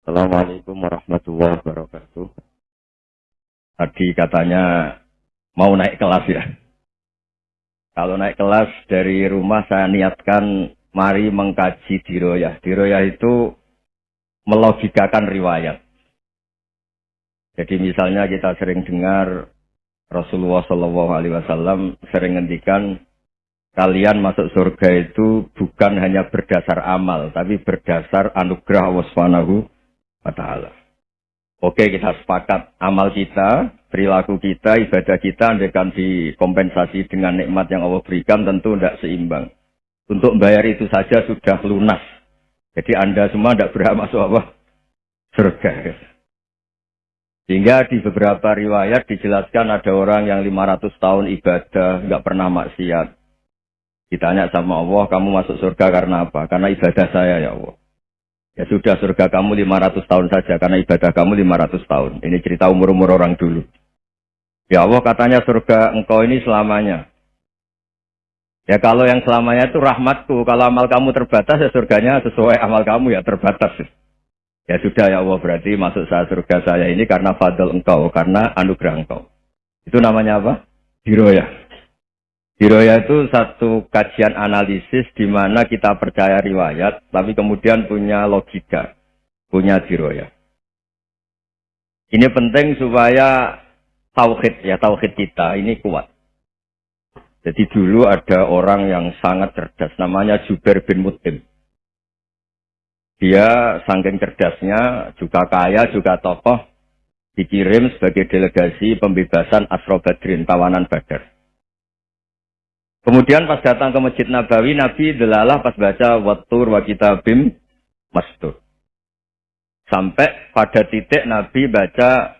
Assalamualaikum warahmatullahi wabarakatuh. Tadi katanya mau naik kelas ya. Kalau naik kelas dari rumah saya niatkan mari mengkaji diroyah. Diroyah itu melogikakan riwayat. Jadi misalnya kita sering dengar Rasulullah Shallallahu Alaihi Wasallam sering ngendikan kalian masuk surga itu bukan hanya berdasar amal, tapi berdasar anugerah Allah Subhanahu wa Ta'ala. Oke, kita sepakat amal kita, perilaku kita, ibadah kita, andaikan dikompensasi dengan nikmat yang Allah berikan, tentu tidak seimbang. Untuk membayar itu saja sudah lunas. Jadi Anda semua tidak berhak masuk apa? Surga. Sehingga di beberapa riwayat dijelaskan ada orang yang 500 tahun ibadah, nggak pernah maksiat. Ditanya sama Allah, kamu masuk surga karena apa? Karena ibadah saya ya Allah. Ya sudah surga kamu 500 tahun saja karena ibadah kamu 500 tahun. Ini cerita umur-umur orang dulu. Ya Allah katanya surga engkau ini selamanya. Ya kalau yang selamanya itu rahmatku. Kalau amal kamu terbatas ya surganya sesuai amal kamu ya terbatas. Ya sudah ya Allah berarti masuk saya surga saya ini karena fadl engkau. Karena anugerah engkau. Itu namanya apa? Hiroyah. Hiroya itu satu kajian analisis di mana kita percaya riwayat, tapi kemudian punya logika, punya hiroya. Ini penting supaya tauhid ya tauhid kita ini kuat. Jadi dulu ada orang yang sangat cerdas, namanya Jubair bin Mutim. Dia saking cerdasnya, juga kaya, juga tokoh, dikirim sebagai delegasi pembebasan Asro Badrin, tawanan Badar. Kemudian pas datang ke Masjid Nabawi, Nabi delalah pas baca watur wa kitabim mastur. Sampai pada titik Nabi baca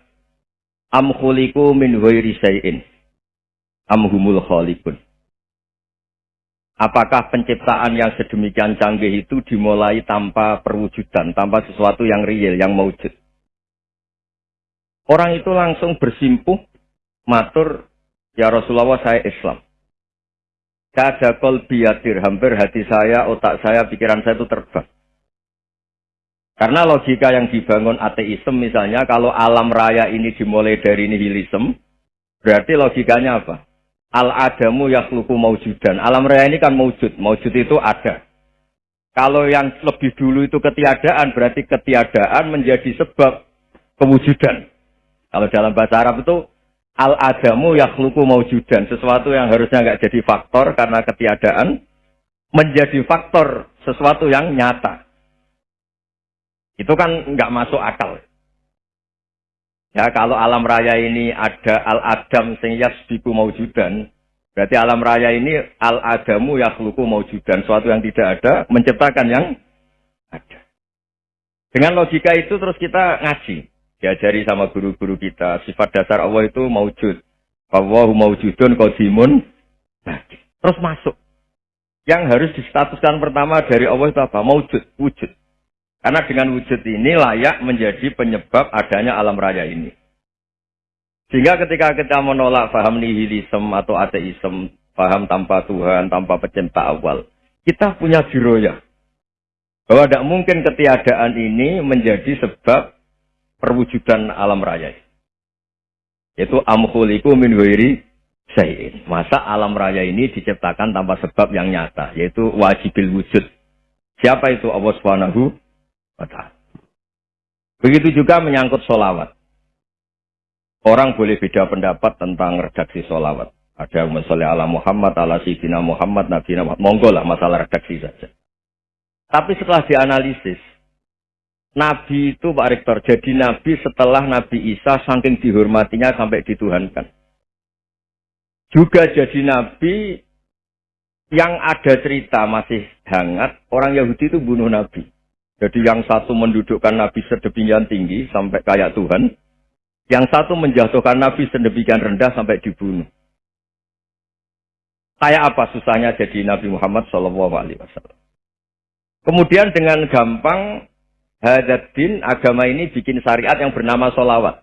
am khuliku min ghairi syai'in. Am humul khalikun. Apakah penciptaan yang sedemikian canggih itu dimulai tanpa perwujudan, tanpa sesuatu yang real, yang maujud? Orang itu langsung bersimpuh, matur, ya Rasulullah saya Islam. Kada kolbi yadir, hampir hati saya, otak saya, pikiran saya itu terbang. Karena logika yang dibangun ateisme misalnya, kalau alam raya ini dimulai dari nihilisme, berarti logikanya apa? Al-adamu yakhluku maujudan. Alam raya ini kan maujud. Maujud itu ada. Kalau yang lebih dulu itu ketiadaan, berarti ketiadaan menjadi sebab kewujudan. Kalau dalam bahasa Arab itu al-adamu yakhluku maujudan. Sesuatu yang harusnya nggak jadi faktor karena ketiadaan, menjadi faktor sesuatu yang nyata. Itu kan nggak masuk akal. Ya, kalau alam raya ini ada al-adam sing yasbiku maujudan, berarti alam raya ini al-adamu yakhluku maujudan. Sesuatu yang tidak ada, menciptakan yang ada. Dengan logika itu terus kita ngaji diajari sama guru-guru kita. Sifat dasar Allah itu maujud. Allahu maujudun qadimun. Terus masuk. Yang harus distatuskan pertama dari Allah itu apa? Maujud wujud. Karena dengan wujud ini layak menjadi penyebab adanya alam raya ini. Sehingga ketika kita menolak paham nihilisme atau ateisme paham tanpa Tuhan tanpa pencipta awal kita punya diroya bahwa tidak mungkin ketiadaan ini menjadi sebab perwujudan alam raya. Yaitu amkhuliku min huiri sayin. Masa alam raya ini diciptakan tanpa sebab yang nyata, yaitu wajibil wujud. Siapa itu Allah Subhanahu wa taala. Begitu juga menyangkut solawat. Orang boleh beda pendapat tentang redaksi solawat. Ada yang ala Muhammad, ala Sidina Muhammad, Nabi Muhammad. Monggo lah masalah redaksi saja. Tapi setelah dianalisis, Nabi itu Pak Rektor, jadi Nabi setelah Nabi Isa saking dihormatinya sampai dituhankan. Juga jadi Nabi yang ada cerita masih hangat, orang Yahudi itu bunuh Nabi. Jadi yang satu mendudukkan Nabi sedemikian tinggi sampai kayak Tuhan, yang satu menjatuhkan Nabi sedemikian rendah sampai dibunuh. Kayak apa susahnya jadi Nabi Muhammad Wasallam. Kemudian dengan gampang Hadatin agama ini bikin syariat yang bernama solawat.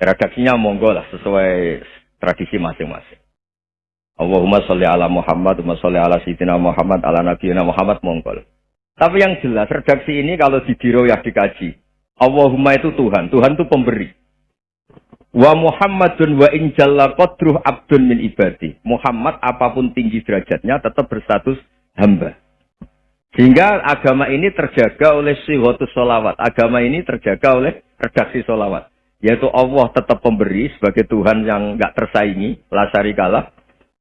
Redaksinya monggo lah sesuai tradisi masing-masing. Allahumma sholli ala Muhammad, Allahumma sholli ala Sayyidina Muhammad, ala Nabi Muhammad monggo. Tapi yang jelas, redaksi ini kalau di diroyah dikaji. Allahumma itu Tuhan. Tuhan itu pemberi. Wa Muhammadun wa injalla qadruh abdun min ibadi. Muhammad apa pun tinggi derajatnya tetap berstatus hamba. Sehingga agama ini terjaga oleh sihotus solawat. Agama ini terjaga oleh redaksi solawat. Yaitu Allah tetap pemberi sebagai Tuhan yang nggak tersaingi. Lasari kalah.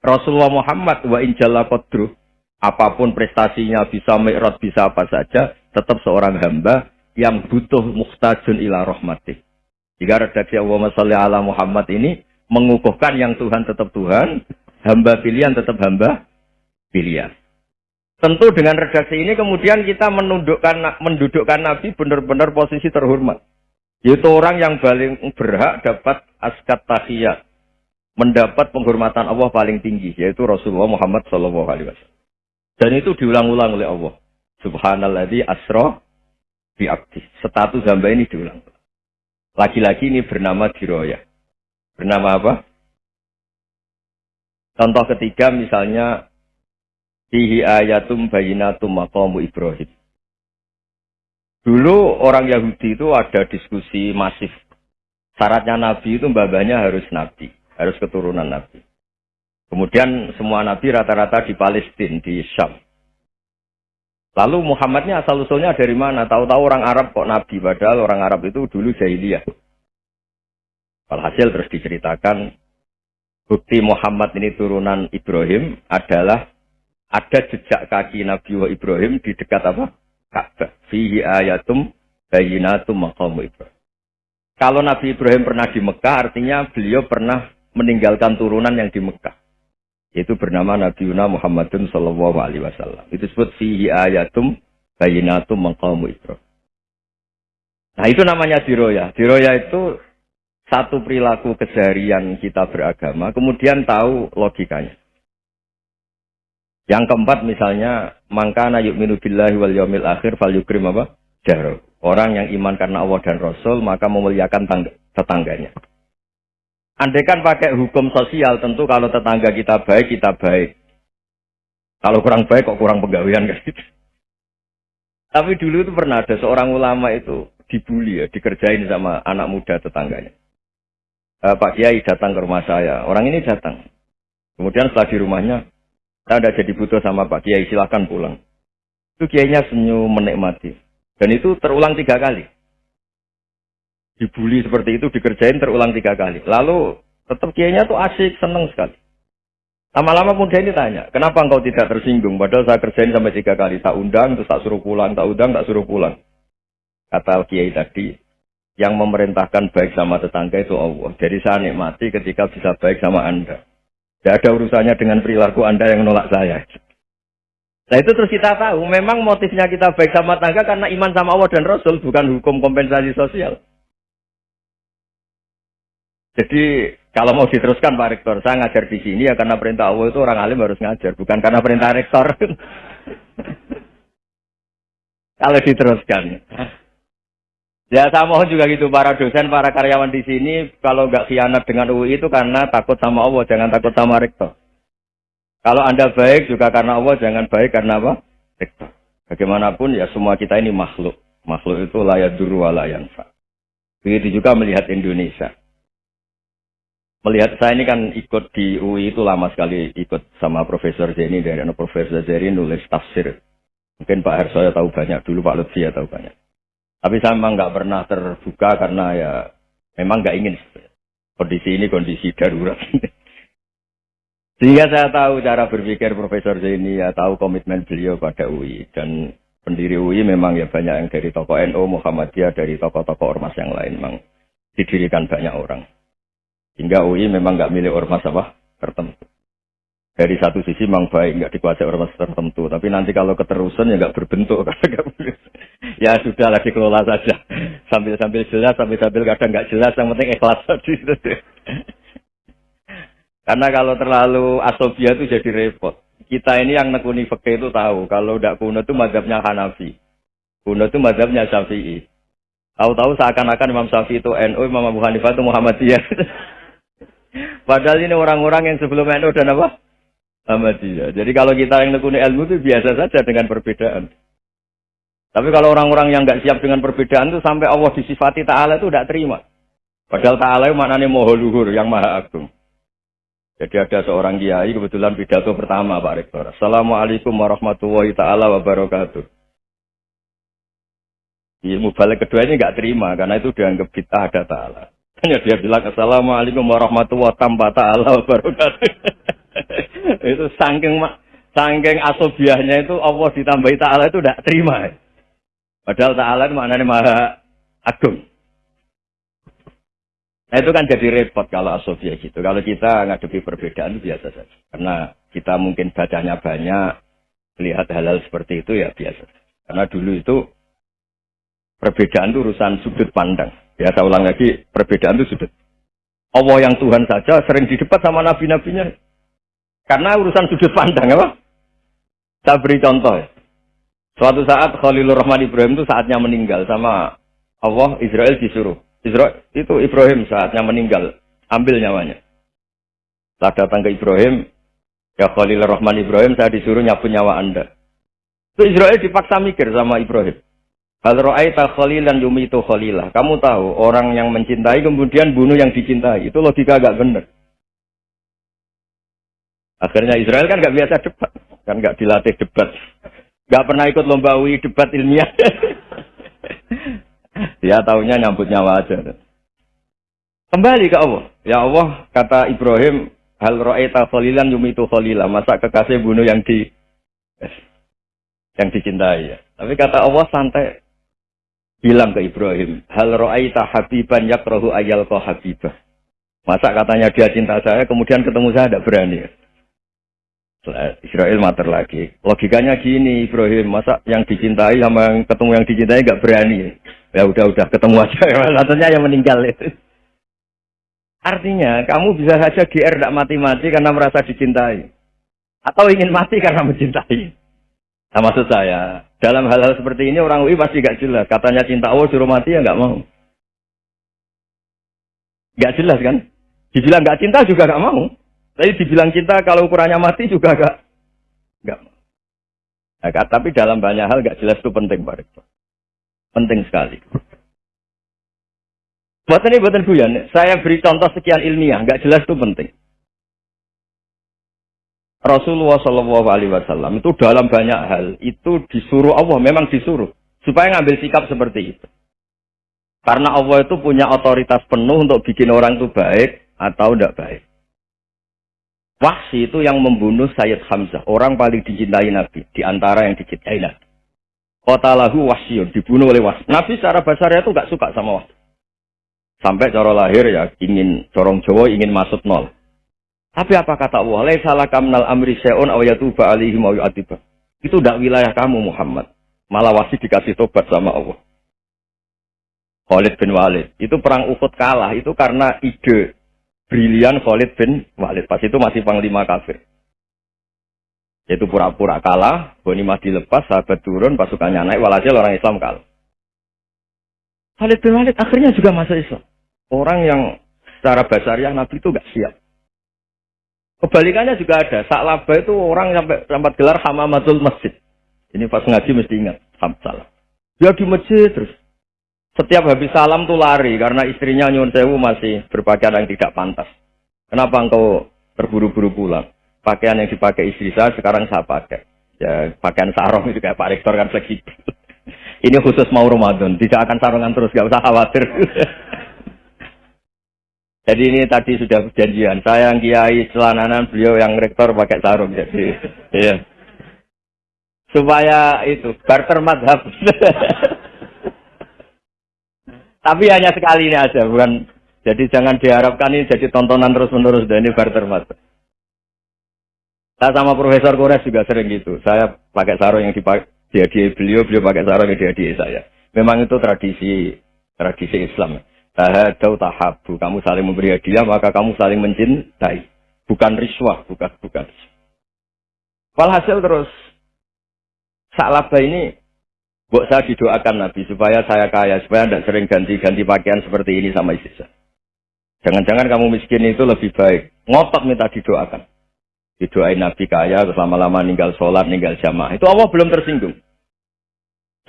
Rasulullah Muhammad wa injalla qadruh. Apa pun prestasinya bisa mi'rad, bisa apa saja. Tetap seorang hamba yang butuh muhtajun ila rahmatih. Jika redaksi Allahumma salli ala Muhammad ini mengukuhkan yang Tuhan tetap Tuhan, hamba pilihan tetap hamba pilihan. Tentu dengan redaksi ini kemudian kita menundukkan mendudukkan Nabi benar-benar posisi terhormat. Yaitu orang yang paling berhak dapat askat tahiyat. Mendapat penghormatan Allah paling tinggi. Yaitu Rasulullah Muhammad SAW. Dan itu diulang-ulang oleh Allah. Subhanalladzi asro bi'abdi. Status hamba ini diulang. Lagi-lagi ini bernama Diroya. Bernama apa? Contoh ketiga misalnya Fihi ayatum bayinatum maqamu Ibrahim. Dulu orang Yahudi itu ada diskusi masif. Syaratnya Nabi itu mbabanya harus Nabi. Harus keturunan Nabi. Kemudian semua Nabi rata-rata di Palestina, di Syam. Lalu Muhammadnya asal usulnya dari mana? Tahu-tahu orang Arab kok Nabi. Padahal orang Arab itu dulu jahiliyah. Alhasil terus diceritakan bukti Muhammad ini turunan Ibrahim adalah ada jejak kaki Nabi Ibrahim di dekat apa? Ka'bah. Fihi ayatum bayinatum maqamu Ibrahim. Kalau Nabi Ibrahim pernah di Mekah, artinya beliau pernah meninggalkan turunan yang di Mekah. Itu bernama Nabi Yuna Muhammadun Sallallahu Alaihi Wasallam. Itu disebut fihi ayatum bayinatum maqamu Ibrahim. Nah itu namanya diroya. Diroya itu satu perilaku keseharian kita beragama, kemudian tahu logikanya. Yang keempat misalnya mangkana yu'minu billahi wal yaumil akhir fal yukrim apa? Jaro. Orang yang iman karena Allah dan Rasul maka memuliakan tetangganya. Andai kan pakai hukum sosial tentu kalau tetangga kita baik kita baik. Kalau kurang baik kok kurang pegawaian kan. Tapi dulu itu pernah ada seorang ulama itu dibully ya, dikerjain sama anak muda tetangganya. E, Pak Kiai datang ke rumah saya. Orang ini datang. Kemudian setelah di rumahnya, saya tidak jadi butuh sama Pak Kiai, silahkan pulang. Itu Kiainya senyum menikmati. Dan itu terulang tiga kali. Dibully seperti itu, dikerjain terulang tiga kali. Lalu tetap Kiainya tuh asik, seneng sekali. Lama-lama muda ini tanya, kenapa engkau tidak tersinggung? Padahal saya kerjain sampai tiga kali. Tak undang, terus tak suruh pulang. Tak undang, tak suruh pulang. Kata Kiai tadi, yang memerintahkan baik sama tetangga itu Allah. Jadi saya nikmati ketika bisa baik sama Anda. Tidak ada urusannya dengan perilaku Anda yang menolak saya. Nah itu terus kita tahu, memang motifnya kita baik sama tangga karena iman sama Allah dan Rasul, bukan hukum kompensasi sosial. Jadi kalau mau diteruskan Pak Rektor, saya ngajar di sini ya karena perintah Allah itu orang alim harus ngajar, bukan karena perintah Rektor. kalau diteruskan. Ya saya mohon juga gitu para dosen, para karyawan di sini kalau nggak khianat dengan UI itu karena takut sama Allah, jangan takut sama rektor. Kalau anda baik juga karena Allah, jangan baik karena apa? Rektor. Bagaimanapun ya semua kita ini makhluk. Makhluk itu layak duru yanfa. Begitu juga melihat Indonesia. Melihat saya ini kan ikut di UI itu lama sekali ikut sama Profesor Zeni dari Profesor Zeni nulis tafsir. Mungkin Pak Hersoyo tahu banyak, dulu Pak Lutfi ya tahu banyak. Tapi saya memang nggak pernah terbuka karena ya memang nggak ingin kondisi ini kondisi darurat. Sehingga saya tahu cara berpikir Profesor Zaini, ya tahu komitmen beliau pada UI. Dan pendiri UI memang ya banyak yang dari tokoh NU, Muhammadiyah, dari tokoh-tokoh ormas yang lain. Memang didirikan banyak orang. Hingga UI memang nggak milik ormas apa tertentu dari satu sisi memang baik nggak dikuasai ormas tertentu. Tapi nanti kalau keterusan ya nggak berbentuk. Ya sudah lagi kelola saja. Sambil sambil jelas sambil sambil kadang nggak jelas yang penting ikhlas tadi. Karena kalau terlalu asobia itu jadi repot. Kita ini yang nekuni fakih itu tahu kalau tidak kuno itu madhabnya Hanafi. Kuno itu madhabnya Syafi'i. Tahu-tahu seakan-akan Imam Syafi'i itu NU Imam Abu Hanifah itu Muhammadiyah. Padahal ini orang-orang yang sebelum NU dan apa Ahmadiyah. Jadi kalau kita yang nekuni ilmu itu biasa saja dengan perbedaan. Tapi kalau orang-orang yang nggak siap dengan perbedaan itu sampai Allah disifati Ta'ala itu tidak terima. Padahal Ta'ala itu maknanya moho luhur, yang maha agung. Jadi ada seorang kiai kebetulan pidato pertama Pak Rektor. Assalamualaikum warahmatullahi ta'ala wabarakatuh. Ilmu balik kedua ini nggak terima karena itu dianggap kita ada ta'ala. Hanya dia bilang Assalamualaikum warahmatullahi wabarakatuh. itu saking saking asobiahnya itu Allah ditambahi ta'ala itu tidak terima. Padahal ta'ala itu maknanya maha agung. Nah itu kan jadi repot kalau asofia gitu. Kalau kita ngadepi perbedaan itu biasa saja. Karena kita mungkin bacanya banyak, lihat hal-hal seperti itu ya biasa. Karena dulu itu perbedaan itu urusan sudut pandang. Ya saya ulang lagi, perbedaan itu sudut. Allah yang Tuhan saja sering didebat sama nabi-nabinya. Karena urusan sudut pandang apa? Saya beri contoh ya. Suatu saat Khalilur Rahman Ibrahim itu saatnya meninggal sama Allah Israel disuruh. Israel itu Ibrahim saatnya meninggal, ambil nyawanya. Setelah datang ke Ibrahim, ya Khalilur Rahman Ibrahim saya disuruh nyapu nyawa Anda. Itu Israel dipaksa mikir sama Ibrahim. Hal khalilan yumitu khalilah. Kamu tahu orang yang mencintai kemudian bunuh yang dicintai. Itu logika agak benar. Akhirnya Israel kan nggak biasa debat, kan nggak dilatih debat. Gak pernah ikut lomba UI debat ilmiah. Dia tahunya nyambut nyawa aja. Kembali ke Allah. Ya Allah, kata Ibrahim, hal ro'eta khalilan yumitu khalilah. Masa kekasih bunuh yang di yang dicintai ya. Tapi kata Allah santai bilang ke Ibrahim, hal ro'aita habiban yakrohu ayal habibah. Masa katanya dia cinta saya, kemudian ketemu saya tidak berani. Ya? Israel mater lagi. Logikanya gini, Ibrahim, masa yang dicintai sama yang ketemu yang dicintai nggak berani? Ya udah udah ketemu aja. Katanya yang meninggal itu. Artinya kamu bisa saja GR tidak mati-mati karena merasa dicintai. Atau ingin mati karena mencintai. Nah, maksud saya, dalam hal-hal seperti ini orang UI pasti gak jelas. Katanya cinta Allah suruh mati ya nggak mau. Gak jelas kan? Dibilang gak cinta juga gak mau. Tapi dibilang cinta kalau ukurannya mati juga gak. Gak. Nah, tapi dalam banyak hal gak jelas itu penting Pak. Penting sekali. Buat ini buatan guyon, saya beri contoh sekian ilmiah, gak jelas itu penting. Rasulullah Wasallam itu dalam banyak hal itu disuruh Allah, memang disuruh supaya ngambil sikap seperti itu. Karena Allah itu punya otoritas penuh untuk bikin orang itu baik atau tidak baik. Wahsi itu yang membunuh Sayyid Hamzah, orang paling dicintai Nabi, di antara yang dicintai Nabi. Kota lahu wahsyun, dibunuh oleh wahsi. Nabi secara basarnya itu gak suka sama wahsi. Sampai cara lahir ya, ingin, corong Jawa ingin masuk nol. Tapi apa kata Allah? Salah kamnal amri syai'un aw yatuba alaihim aw yu'adiba. Itu tidak wilayah kamu Muhammad. Malah wasi dikasih tobat sama Allah. Khalid bin Walid. Itu perang Uhud kalah. Itu karena ide brilian Khalid bin Walid. Pas itu masih panglima kafir. Yaitu pura-pura kalah, Bonimah dilepas, sahabat turun, pasukannya naik, walhasil orang Islam kalah. Khalid bin Walid akhirnya juga masuk Islam. Orang yang secara basariah Nabi itu gak siap. Kebalikannya juga ada. Saklaba itu orang sampai sampai gelar hamamatul masjid. Ini pas ngaji mesti ingat. Salah. Dia di masjid terus. Setiap habis salam tuh lari karena istrinya nyun sewu masih berpakaian yang tidak pantas. Kenapa engkau terburu-buru pulang? Pakaian yang dipakai istri saya sekarang saya pakai. Ya pakaian sarung itu kayak Pak Rektor kan fleksibel. Ini khusus mau Ramadan, tidak akan sarungan terus, gak usah khawatir. Jadi ini tadi sudah perjanjian. Saya yang kiai celananan, beliau yang rektor pakai sarung. Jadi, iya. Supaya itu barter madhab. Tapi hanya sekali ini aja, bukan. Jadi jangan diharapkan ini jadi tontonan terus-menerus dan ini barter mas. Saya sama Profesor Kores juga sering gitu. Saya pakai sarung yang dipakai beliau, beliau pakai sarung yang dihadiahi saya. Memang itu tradisi tradisi Islam. Tahadau tahabu. Kamu saling memberi hadiah, maka kamu saling mencintai. Bukan riswah, bukan bukan. Walhasil terus Salaba ini Buat saya didoakan Nabi supaya saya kaya, supaya tidak sering ganti-ganti pakaian seperti ini sama istri saya. Jangan-jangan kamu miskin itu lebih baik. Ngotot minta didoakan. Didoain Nabi kaya, terus lama-lama ninggal sholat, ninggal jamaah. Itu Allah belum tersinggung.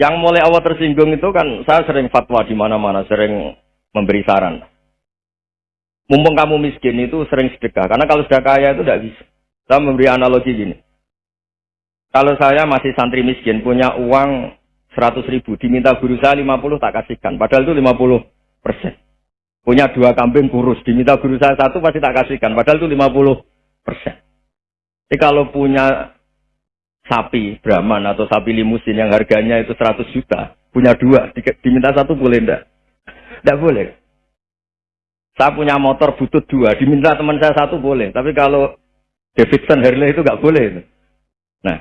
Yang mulai awal tersinggung itu kan saya sering fatwa di mana-mana, sering memberi saran. Mumpung kamu miskin itu sering sedekah, karena kalau sudah kaya itu tidak bisa. Saya memberi analogi gini. Kalau saya masih santri miskin, punya uang 100 ribu, diminta guru saya 50 tak kasihkan. Padahal itu 50 persen. Punya dua kambing kurus, diminta guru saya satu pasti tak kasihkan. Padahal itu 50 persen. Jadi kalau punya sapi Brahman atau sapi limusin yang harganya itu 100 juta, punya dua, diminta satu boleh enggak? Enggak boleh. Saya punya motor butut dua, diminta teman saya satu boleh. Tapi kalau Davidson Harley itu enggak boleh. Nah,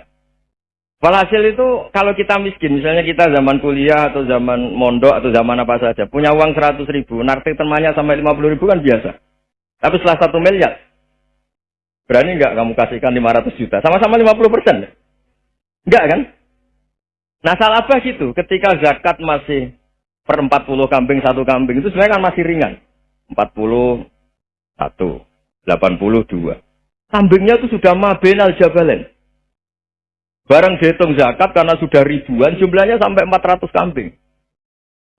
Walhasil itu kalau kita miskin, misalnya kita zaman kuliah atau zaman mondok atau zaman apa saja, punya uang 100 ribu, narik temannya sampai 50 ribu kan biasa. Tapi setelah satu miliar, berani nggak kamu kasihkan 500 juta? Sama-sama 50 persen. Enggak kan? Nah salah apa gitu, ketika zakat masih per 40 kambing, satu kambing, itu sebenarnya kan masih ringan. 41, 82. Kambingnya itu sudah mabenal jabalen. Barang dihitung zakat karena sudah ribuan, jumlahnya sampai 400 kambing.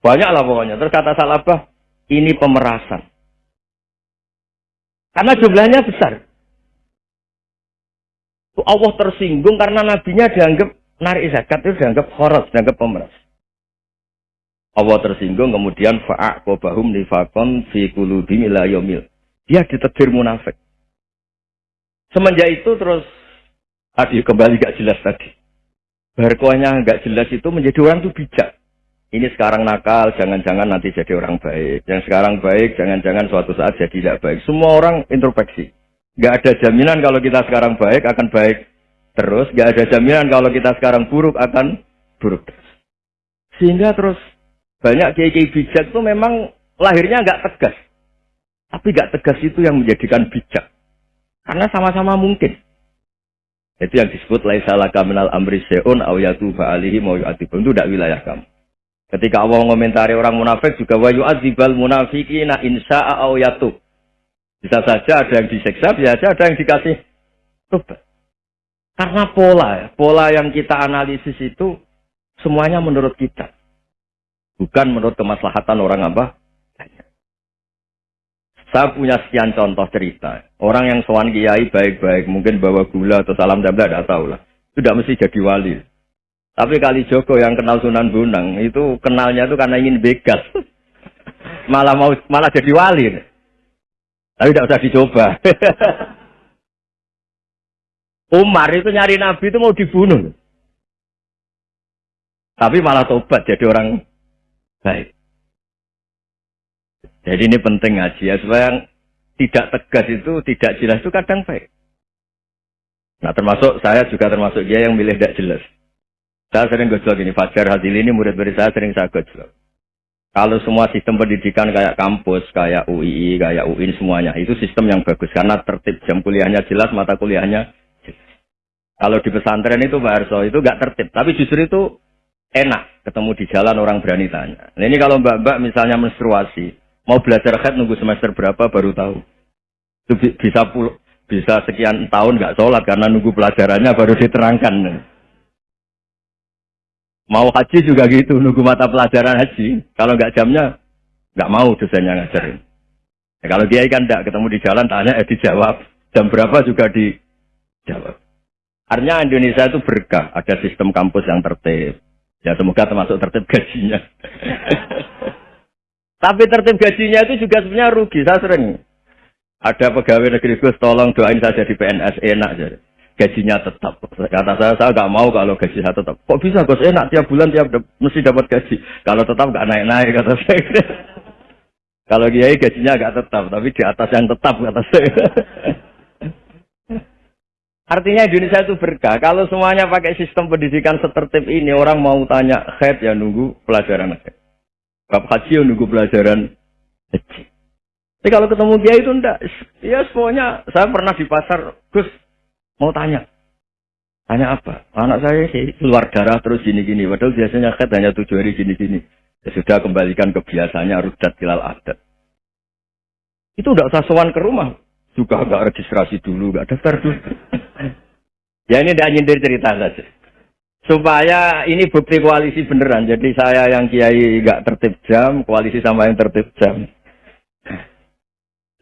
Banyak lah pokoknya. Terus kata Salabah, ini pemerasan. Karena jumlahnya besar. Allah tersinggung karena nabinya dianggap narik zakat itu dianggap khoros, dianggap pemeras. Allah tersinggung kemudian fa'aqobahum nifakon fi kulubim ila yomil. Dia ditetir munafik. Semenjak itu terus Tadi kembali gak jelas tadi. Berkuahnya gak jelas itu menjadi orang tuh bijak. Ini sekarang nakal, jangan-jangan nanti jadi orang baik. Yang sekarang baik, jangan-jangan suatu saat jadi tidak baik. Semua orang introspeksi. Gak ada jaminan kalau kita sekarang baik akan baik terus. Gak ada jaminan kalau kita sekarang buruk akan buruk terus. Sehingga terus banyak kiai-kiai bijak itu memang lahirnya nggak tegas. Tapi nggak tegas itu yang menjadikan bijak. Karena sama-sama mungkin. Itu yang disebut laisa laka minal amri se'un aw yatuba alihi mau yu'adzibun. Itu tidak wilayah kamu. Ketika Allah mengomentari orang munafik juga wa yu'adzibal munafiqina insya'a aw yatub. Bisa saja ada yang diseksa, bisa saja ada yang dikasih tobat. Karena pola, pola yang kita analisis itu semuanya menurut kita. Bukan menurut kemaslahatan orang apa? Saya punya sekian contoh cerita. Orang yang sowan kiai baik-baik, mungkin bawa gula atau salam jambla, tidak tahu lah. Tidak mesti jadi wali. Tapi kali Joko yang kenal Sunan Bonang, itu kenalnya itu karena ingin begas. malah mau malah jadi wali. Tapi tidak usah dicoba. Umar itu nyari Nabi itu mau dibunuh. Tapi malah tobat jadi orang baik. Jadi ini penting ngaji ya, supaya yang tidak tegas itu, tidak jelas itu kadang baik. Nah termasuk saya juga termasuk dia yang milih tidak jelas. Saya sering gojlok ini, Fajar Hadil ini murid-murid saya sering saya gojlok. Kalau semua sistem pendidikan kayak kampus, kayak UII, kayak UIN semuanya, itu sistem yang bagus. Karena tertib jam kuliahnya jelas, mata kuliahnya jelas. Kalau di pesantren itu Pak Arso, itu nggak tertib. Tapi justru itu enak ketemu di jalan orang berani tanya. Nah ini kalau mbak-mbak misalnya menstruasi, Mau belajar khat nunggu semester berapa baru tahu. Itu bisa pul bisa sekian tahun nggak sholat karena nunggu pelajarannya baru diterangkan. Mau haji juga gitu, nunggu mata pelajaran haji. Kalau nggak jamnya, nggak mau dosennya ngajarin. Ya, kalau dia kan nggak ketemu di jalan, tanya eh dijawab. Jam berapa juga dijawab. Artinya Indonesia itu berkah, ada sistem kampus yang tertib. Ya semoga termasuk tertib gajinya. Tapi tertib gajinya itu juga sebenarnya rugi. Saya sering ada pegawai negeri Gus, tolong doain saja di PNS enak jadi. Gajinya tetap. Kata saya, saya nggak mau kalau gaji saya tetap. Kok bisa Gus enak tiap bulan tiap mesti dapat gaji. Kalau tetap nggak naik-naik kata saya. kalau kiai gajinya nggak tetap, tapi di atas yang tetap kata saya. Artinya Indonesia itu berkah. Kalau semuanya pakai sistem pendidikan setertib ini, orang mau tanya head ya nunggu pelajaran head. Bab haji nunggu pelajaran haji. Tapi kalau ketemu dia itu enggak. Ya semuanya, saya pernah di pasar, Gus, mau tanya. Tanya apa? Anak saya sih keluar darah terus gini-gini. Padahal biasanya kan hanya tujuh hari gini-gini. Ya sudah kembalikan ke biasanya rudat kilal adat. Itu udah usah sowan ke rumah. Juga nggak registrasi dulu, nggak daftar dulu. ya ini tidak nyindir cerita saja. Supaya ini bukti koalisi beneran. Jadi saya yang kiai nggak tertib jam, koalisi sama yang tertib jam.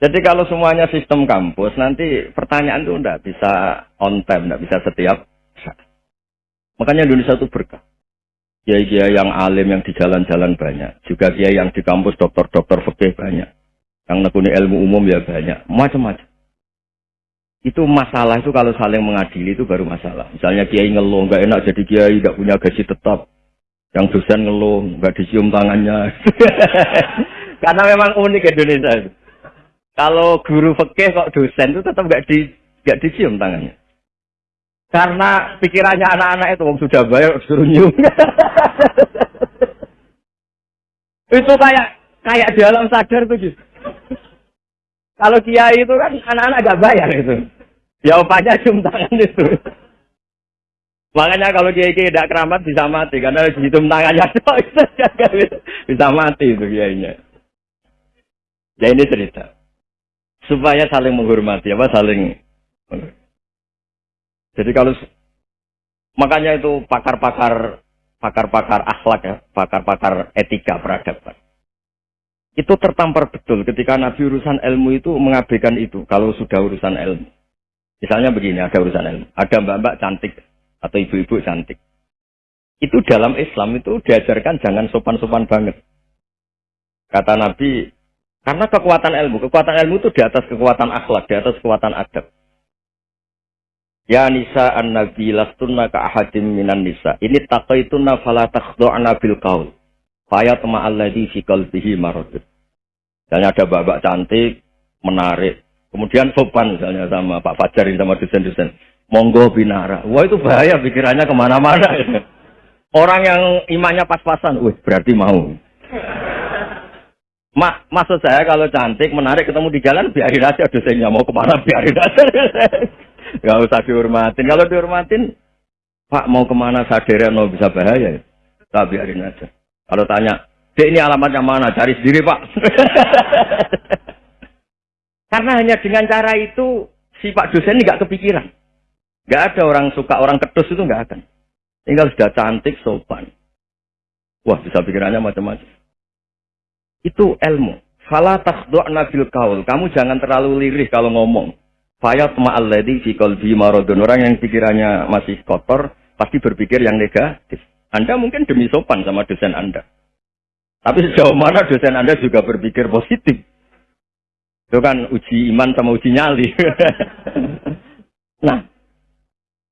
Jadi kalau semuanya sistem kampus, nanti pertanyaan itu enggak bisa on time, enggak bisa setiap. Makanya Indonesia itu berkah. Kiai-kiai yang alim yang di jalan-jalan banyak. Juga kiai yang di kampus dokter-dokter fikih banyak. Yang nekuni ilmu umum ya banyak. Macam-macam. Itu masalah itu kalau saling mengadili itu baru masalah. Misalnya kiai ngeluh, nggak enak jadi kiai, nggak punya gaji tetap. Yang dosen ngeluh, nggak dicium tangannya. Karena memang unik Indonesia itu. Kalau guru fikih kok dosen itu tetap nggak di nggak dicium tangannya. Karena pikirannya anak-anak itu wong sudah bayar suruh nyium. itu kayak kayak di alam sadar tuh gitu. Kalau kiai itu kan anak-anak gak bayar itu. Ya cium tangan itu. Makanya kalau kiai kiai tidak keramat bisa mati karena cium tangannya bisa mati itu kiainya. Ya ini cerita supaya saling menghormati apa saling. Jadi kalau makanya itu pakar-pakar pakar-pakar akhlak ya, pakar-pakar etika peradaban itu tertampar betul ketika Nabi urusan ilmu itu mengabaikan itu kalau sudah urusan ilmu. Misalnya begini, ada urusan ilmu. Ada mbak-mbak cantik atau ibu-ibu cantik. Itu dalam Islam itu diajarkan jangan sopan-sopan banget. Kata Nabi, karena kekuatan ilmu, kekuatan ilmu itu di atas kekuatan akhlak, di atas kekuatan adab. Ya nisa an nabi lastunna ka ahadim minan nisa. Ini taqaitunna fala takhdu'na bil qaul. Faya tema alladhi fi qalbihi maradun. Misalnya ada babak cantik, menarik. Kemudian sopan misalnya sama Pak Fajar sama dosen-dosen. Monggo binara. Wah itu bahaya pikirannya ke mana-mana. Orang yang imannya pas-pasan, wih berarti mau. Ma, maksud saya kalau cantik, menarik, ketemu di jalan, biarin aja dosennya mau ke mana, biarin aja. Gak usah dihormatin. Kalau dihormatin, Pak mau ke mana sadarian mau bisa bahaya ya. Tak biarin aja. Kalau tanya, Dek ini alamatnya mana? Cari sendiri pak. Karena hanya dengan cara itu si Pak dosen ini nggak kepikiran. Nggak ada orang suka orang kedus itu nggak akan. Tinggal sudah cantik, sopan. Wah bisa pikirannya macam-macam. Itu ilmu. Fala takhdu'na bil kaul. Kamu jangan terlalu lirih kalau ngomong. Fayat ma'alladhi fi qalbi maradun. Orang yang pikirannya masih kotor pasti berpikir yang negatif. Anda mungkin demi sopan sama dosen Anda. Tapi sejauh mana dosen Anda juga berpikir positif. Itu kan uji iman sama uji nyali. nah,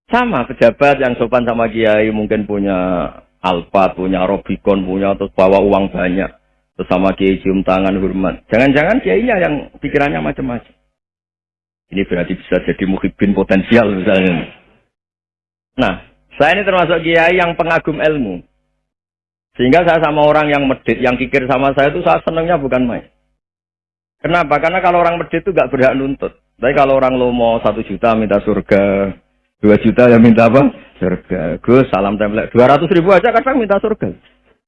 sama pejabat yang sopan sama kiai mungkin punya Alphard, punya Robicon, punya terus bawa uang banyak. Terus sama kiai cium tangan hormat. Jangan-jangan kiainya yang pikirannya macam-macam. Ini berarti bisa jadi muhibin potensial misalnya. Nah, saya ini termasuk kiai yang pengagum ilmu. Sehingga saya sama orang yang medit, yang kikir sama saya itu saya senangnya bukan main. Kenapa? Karena kalau orang medit itu gak berhak nuntut. Tapi kalau orang lo mau satu juta minta surga, dua juta ya minta apa? Surga. Gus, salam template. Dua ratus ribu aja kadang minta surga.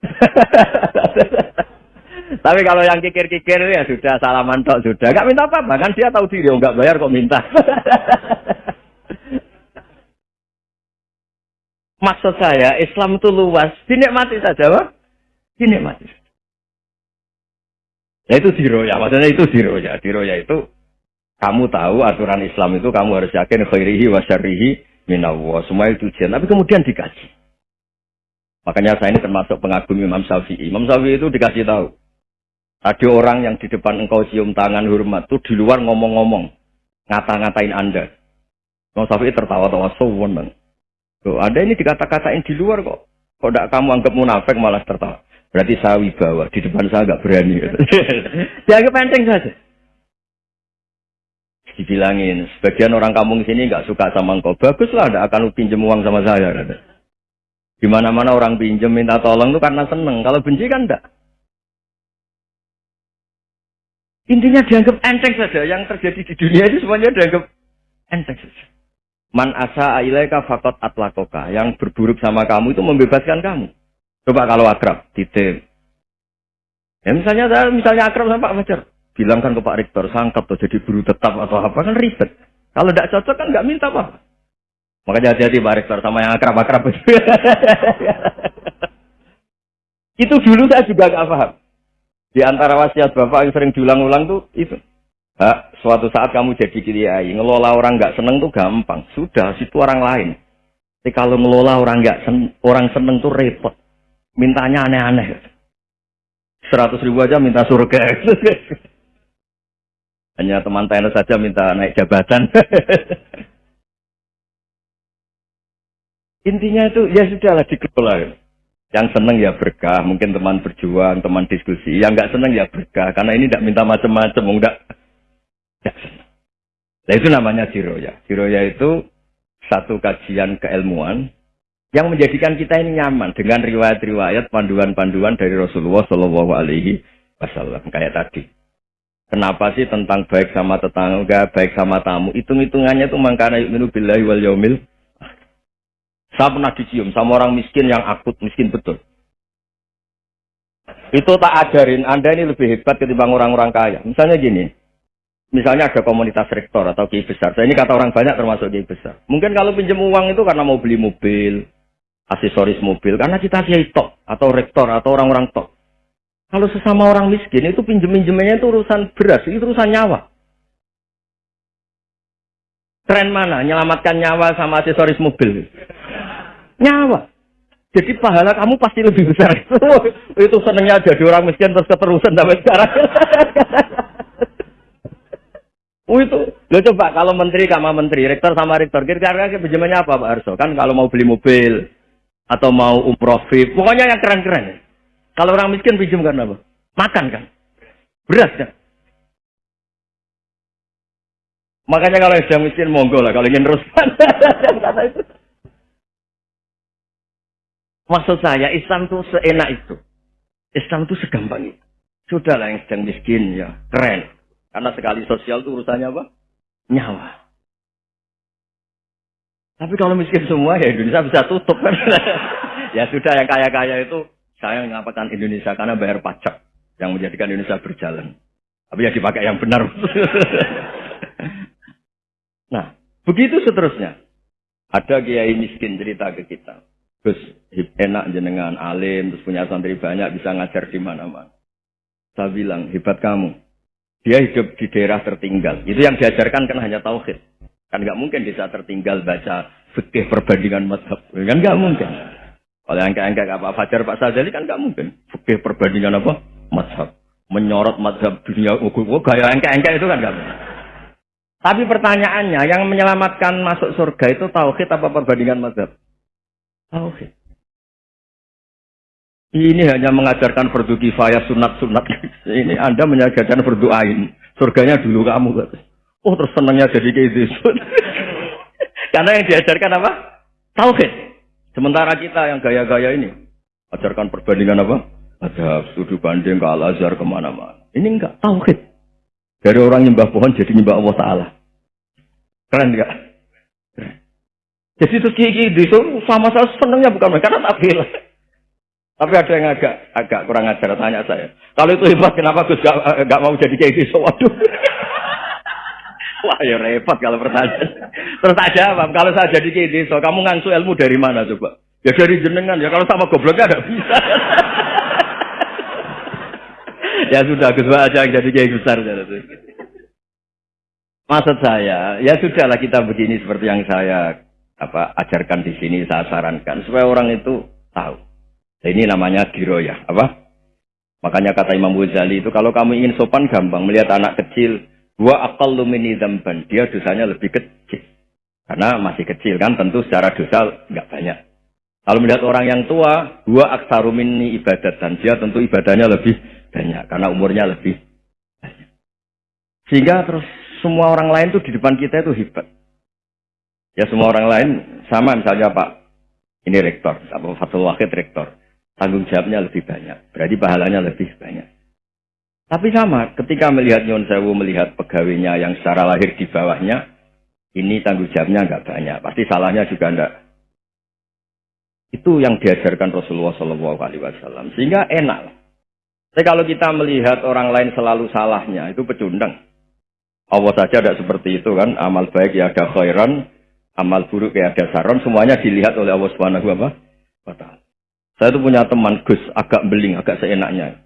Tapi kalau yang kikir-kikir ya sudah salaman tok sudah. Gak minta apa-apa kan dia tahu diri, oh, nggak bayar kok minta. Maksud saya, Islam itu luas. Dinikmati saja, Pak. Dinikmati. Ya itu ya. Maksudnya itu ya. ya itu kamu tahu aturan Islam itu kamu harus yakin khairihi wa syarrihi minallah. Semua itu ujian. Tapi kemudian dikaji. Makanya saya ini termasuk pengagum Imam Syafi'i. Imam Syafi'i itu dikasih tahu. Ada orang yang di depan engkau cium tangan hormat itu di luar ngomong-ngomong. Ngata-ngatain Anda. Imam Syafi'i tertawa-tawa. So, Loh, Anda ini dikata-katain di luar kok. Kok tidak kamu anggap munafik malah tertawa. Berarti saya wibawa. Di depan saya nggak berani. Dianggap penting saja. Dibilangin, sebagian orang kampung sini nggak suka sama engkau. Baguslah, tidak akan pinjam uang sama saya. Di mana-mana orang pinjam minta tolong itu karena seneng. Kalau benci kan enggak. Intinya dianggap enteng saja. Yang terjadi di dunia itu semuanya dianggap enteng saja. Man asa ailaika fakot atlakoka. Yang berburuk sama kamu itu membebaskan kamu. Coba kalau akrab, titip. Ya misalnya saya misalnya akrab sama Pak Fajar. Bilangkan ke Pak Rektor, sangkap tuh jadi guru tetap atau apa kan ribet. Kalau tidak cocok kan nggak minta apa. Makanya hati-hati Pak Rektor sama yang akrab-akrab. itu dulu saya juga gak paham. Di antara wasiat Bapak yang sering diulang-ulang tuh itu. Hak, suatu saat kamu jadi kiai, ngelola orang nggak seneng tuh gampang. Sudah, situ orang lain. Tapi kalau ngelola orang nggak sen, orang seneng tuh repot. Mintanya aneh-aneh. Seratus ribu aja minta surga. Hanya teman tenis saja minta naik jabatan. Intinya itu ya sudahlah dikelola. Yang seneng ya berkah, mungkin teman berjuang, teman diskusi. Yang nggak seneng ya berkah, karena ini tidak minta macam-macam, enggak. Nah itu namanya jiroya. Jiroya itu satu kajian keilmuan yang menjadikan kita ini nyaman dengan riwayat-riwayat panduan-panduan dari Rasulullah Shallallahu Alaihi Wasallam kayak tadi. Kenapa sih tentang baik sama tetangga, baik sama tamu? Hitung-hitungannya itu mangkana yu'minu billahi wal yaumil saya pernah dicium sama orang miskin yang akut, miskin betul. Itu tak ajarin, Anda ini lebih hebat ketimbang orang-orang kaya. Misalnya gini, misalnya ada komunitas rektor atau kiai besar. Saya ini kata orang banyak termasuk kiai besar. Mungkin kalau pinjam uang itu karena mau beli mobil, aksesoris mobil, karena kita kiai tok, atau rektor, atau orang-orang tok. Kalau sesama orang miskin itu pinjem-pinjemannya itu urusan beras, itu urusan nyawa. Tren mana? Menyelamatkan nyawa sama aksesoris mobil nyawa. Jadi pahala kamu pasti lebih besar. itu senengnya jadi orang miskin terus keterusan sampai sekarang. oh itu, lo coba kalau menteri sama menteri, rektor sama rektor, kira-kira pinjamannya apa Pak Arso? Kan kalau mau beli mobil atau mau umroh VIP, pokoknya yang keren-keren. Kalau orang miskin pinjam karena apa? Makan kan? Beras kan? Makanya kalau yang miskin monggo lah, kalau ingin itu. Maksud saya Islam itu seenak itu. Islam itu segampang itu. Sudahlah yang sedang miskin ya keren. Karena sekali sosial itu urusannya apa? Nyawa. Tapi kalau miskin semua ya Indonesia bisa tutup kan. ya sudah yang kaya-kaya itu saya mengatakan Indonesia karena bayar pajak yang menjadikan Indonesia berjalan. Tapi ya dipakai yang benar. nah, begitu seterusnya. Ada kiai miskin cerita ke kita. Terus enak jenengan alim, terus punya santri banyak, bisa ngajar di mana-mana. Saya bilang, hebat kamu. Dia hidup di daerah tertinggal. Itu yang diajarkan kan hanya tauhid. Kan nggak mungkin bisa tertinggal baca fikih perbandingan madhab. Kan nggak mungkin. Kalau yang kayak apa Fajar Pak Sajali kan nggak mungkin. Fikih perbandingan apa? Madhab. Menyorot madhab dunia. Oh, gaya engkek-engkek itu kan nggak mungkin. Tapi pertanyaannya, yang menyelamatkan masuk surga itu tauhid apa perbandingan madhab? Tauhid. Ini hanya mengajarkan fardu kifayah sunat-sunat. Ini Anda mengajarkan fardu ain. Surganya dulu kamu. Oh terus senangnya jadi kayak gitu. Karena yang diajarkan apa? Tauhid. Sementara kita yang gaya-gaya ini. Ajarkan perbandingan apa? Ada studi banding ke Al-Azhar ke mana-mana. Ini enggak. Tauhid. Dari orang nyembah pohon jadi nyembah Allah Ta'ala. Keren enggak? Jadi terus gigi itu sama saya senangnya bukan karena tak bilang. Tapi ada yang agak agak kurang ajar tanya saya. Kalau itu hebat kenapa Gus gak, gak mau jadi kayak gitu? Waduh. Wah ya repot kalau pertanyaan. Terus tak jawab, kalau saya jadi kayak gitu, kamu ngangsu ilmu dari mana coba? Ya dari jenengan ya, kalau sama gobloknya ada bisa. ya sudah, Gus aja jadi kayak besar. Maksud saya, ya sudahlah kita begini seperti yang saya apa ajarkan di sini saya sarankan supaya orang itu tahu. Ini namanya diroya, apa? Makanya kata Imam Ghazali itu kalau kamu ingin sopan gampang melihat anak kecil dua akal lumini zamban dia dosanya lebih kecil karena masih kecil kan tentu secara dosa nggak banyak. Kalau melihat orang yang tua dua aksarumini ibadat dan dia tentu ibadahnya lebih banyak karena umurnya lebih banyak. Sehingga terus semua orang lain tuh di depan kita itu hebat. Ya semua orang lain sama misalnya Pak ini rektor, apa Fatul Wahid rektor. Tanggung jawabnya lebih banyak. Berarti pahalanya lebih banyak. Tapi sama, ketika melihat Nyon Sewu melihat pegawainya yang secara lahir di bawahnya, ini tanggung jawabnya nggak banyak. Pasti salahnya juga enggak. Itu yang diajarkan Rasulullah Wasallam. Sehingga enak. Tapi kalau kita melihat orang lain selalu salahnya, itu pecundang. Allah saja tidak seperti itu kan. Amal baik ya ada khairan, amal buruk kayak ada saron semuanya dilihat oleh Allah Subhanahu wa. Saya tuh punya teman Gus agak beling, agak seenaknya.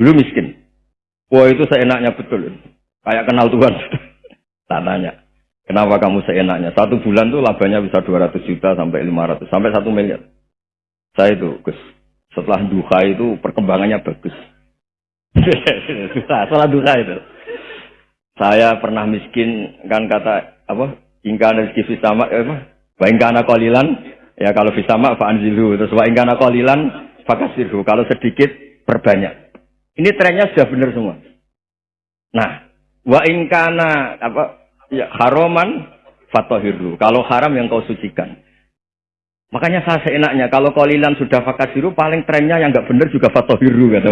Dulu miskin. Wah itu seenaknya betul. Kayak kenal Tuhan. tak tanya. Kenapa kamu seenaknya? Satu bulan tuh labanya bisa 200 juta sampai 500 sampai 1 miliar. Saya itu Gus. Setelah duha itu perkembangannya bagus. Setelah duha itu. Saya pernah miskin kan kata apa? Ingka rezeki sama eh, apa? Wa ingkana kolilan ya kalau fisama fa'anzilu terus wa ingkana kolilan fakasirhu kalau sedikit perbanyak. Ini trennya sudah benar semua. Nah, wa ingkana apa ya haroman fatohiru. Kalau haram yang kau sucikan. Makanya saya seenaknya, kalau kolilan sudah fakasiru, paling trennya yang nggak benar juga fatohiru. Gitu.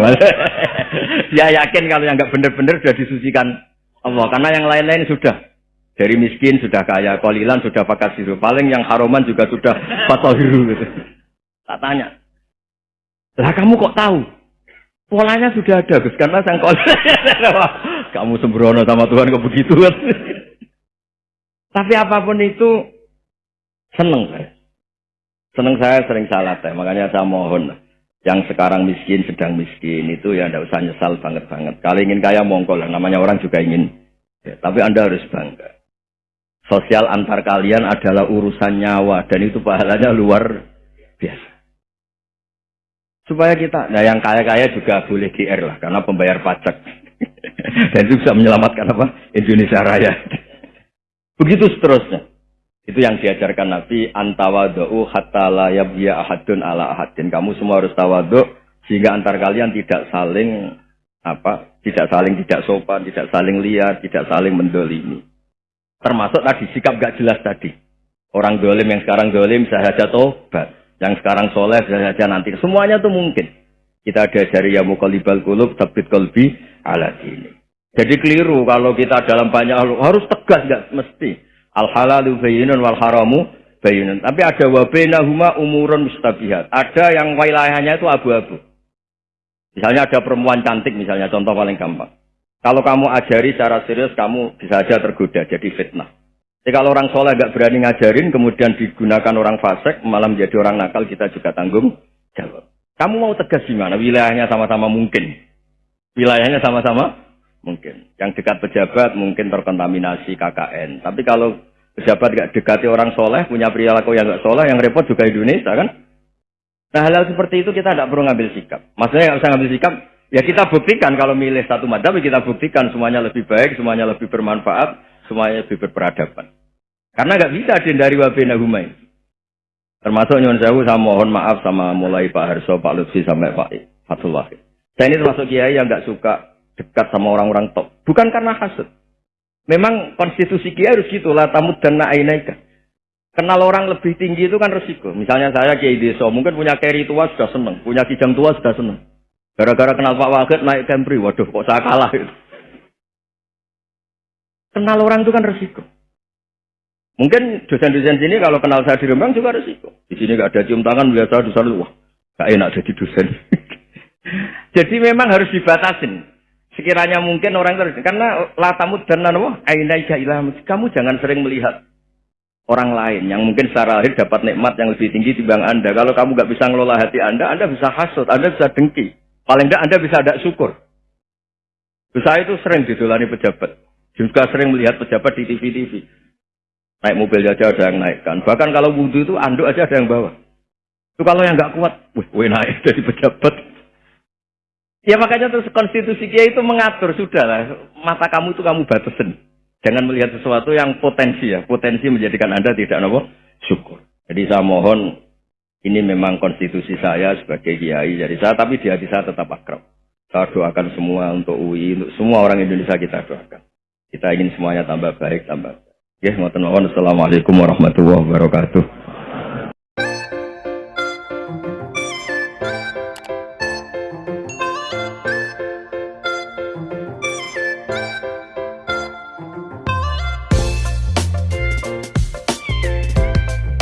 ya yakin kalau yang nggak benar-benar sudah disucikan Allah. Karena yang lain-lain sudah. Dari miskin sudah kaya, kolilan sudah fakasiru. Paling yang haroman juga sudah fatohiru. Gitu. Tak tanya. Lah kamu kok tahu? Polanya sudah ada, Gus. Karena sang kamu sembrono sama Tuhan kok begitu. Tapi apa pun itu, seneng saya. Seneng saya sering salah teh, makanya saya mohon yang sekarang miskin sedang miskin itu ya tidak usah nyesal banget banget. Kalau ingin kaya mongkol namanya orang juga ingin. Ya, tapi anda harus bangga. Sosial antar kalian adalah urusan nyawa dan itu pahalanya luar biasa. Supaya kita, nah yang kaya-kaya juga boleh GR lah, karena pembayar pajak. dan itu bisa menyelamatkan apa? Indonesia Raya. Begitu seterusnya. Itu yang diajarkan Nabi, antawadu'u hatta la yabya ahadun ala ahadin. Kamu semua harus tawaduk sehingga antar kalian tidak saling apa? Tidak saling tidak sopan, tidak saling liar, tidak saling mendolimi. Termasuk tadi sikap gak jelas tadi. Orang dolim yang sekarang dolim bisa saja tobat. Yang sekarang soleh bisa saja nanti. Semuanya itu mungkin. Kita ada dari ya mukalibal kulub, tabit kolbi, ala dini. Jadi keliru kalau kita dalam banyak harus tegas nggak mesti. Al halalu bayinun wal haramu bayinun. Tapi ada huma umurun mustabihat. Ada yang wilayahnya itu abu-abu. Misalnya ada perempuan cantik misalnya contoh paling gampang. Kalau kamu ajari secara serius kamu bisa saja tergoda jadi fitnah. Jadi kalau orang soleh nggak berani ngajarin kemudian digunakan orang fasik malah menjadi orang nakal kita juga tanggung jawab. Kamu mau tegas gimana? Wilayahnya sama-sama mungkin. Wilayahnya sama-sama mungkin. Yang dekat pejabat mungkin terkontaminasi KKN. Tapi kalau Pejabat gak dekati orang soleh, punya perilaku yang gak soleh, yang repot juga Indonesia kan? Nah hal-hal seperti itu kita tidak perlu ngambil sikap. Maksudnya nggak usah ngambil sikap, ya kita buktikan kalau milih satu madhab, ya kita buktikan semuanya lebih baik, semuanya lebih bermanfaat, semuanya lebih berperadaban. Karena nggak bisa dihindari wabena humain. Termasuk nyuwun sewu saya mohon maaf sama mulai Pak Harso, Pak Lutfi sampai Pak Fatullah. Saya ini termasuk kiai yang nggak suka dekat sama orang-orang top. Bukan karena hasut. Memang konstitusi Kiai harus gitu lah tamud dan na'inaika. Kenal orang lebih tinggi itu kan resiko. Misalnya saya Kiai Deso, mungkin punya carry tua sudah seneng, punya kijang tua sudah seneng. Gara-gara kenal Pak Wakil naik Camry, waduh kok saya kalah itu. Kenal orang itu kan resiko. Mungkin dosen-dosen sini kalau kenal saya di Rembang juga resiko. Di sini gak ada cium tangan, melihat saya di sana, wah gak enak jadi dosen. jadi memang harus dibatasin sekiranya mungkin orang terus karena latamu dan apa ainaika kamu jangan sering melihat orang lain yang mungkin secara lahir dapat nikmat yang lebih tinggi dibanding anda kalau kamu nggak bisa ngelola hati anda anda bisa hasut anda bisa dengki paling tidak anda bisa ada syukur. Saya itu sering ditulani pejabat. Juga sering melihat pejabat di TV-TV naik mobil aja ada yang naikkan. Bahkan kalau wudhu itu anduk aja ada yang bawa. Itu kalau yang nggak kuat wih, naik jadi pejabat. Ya makanya terus konstitusi kia itu mengatur sudah lah mata kamu itu kamu batasin. Jangan melihat sesuatu yang potensi ya, potensi menjadikan anda tidak nopo syukur. Jadi saya mohon ini memang konstitusi saya sebagai kiai dari saya, tapi di hati saya tetap akrab. Saya doakan semua untuk UI, untuk semua orang Indonesia kita doakan. Kita ingin semuanya tambah baik, tambah baik. Ya, Assalamualaikum warahmatullahi wabarakatuh.